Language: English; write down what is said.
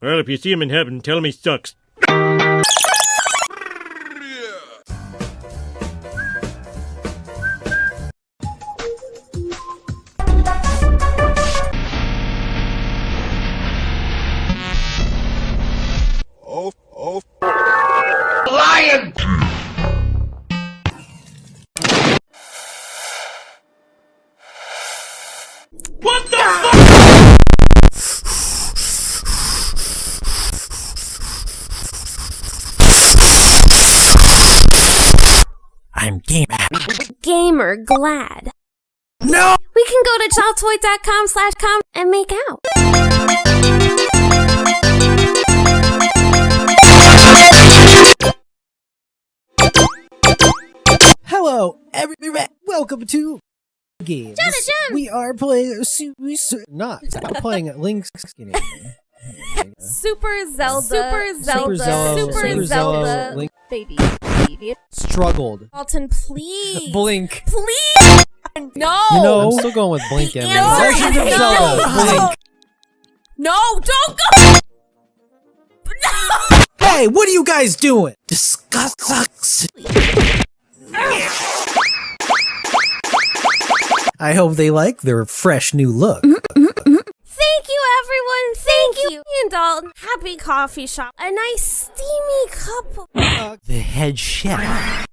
Well, if you see him in heaven, tell him he sucks. I'm game Gamer glad. No! We can go to childtoy.com slash com and make out. Hello, everybody. Welcome to games. Jenna, Jen. We are playing. Su- not playing Link's Skinny. Super Zelda. Super Super Zelda. Super Zelda. Link Baby. Baby. struggled. Alton, please. Blink. Please. No. You know, I'm still going with Blink. The and answer Legend of Zelda. no. Blink. No, don't go. No. Hey, what are you guys doing? Disgust. I hope they like their fresh new look. Thank you, everyone. Thank, you. And Dalton. Happy coffee shop. A nice steamy cup. of- The head chef.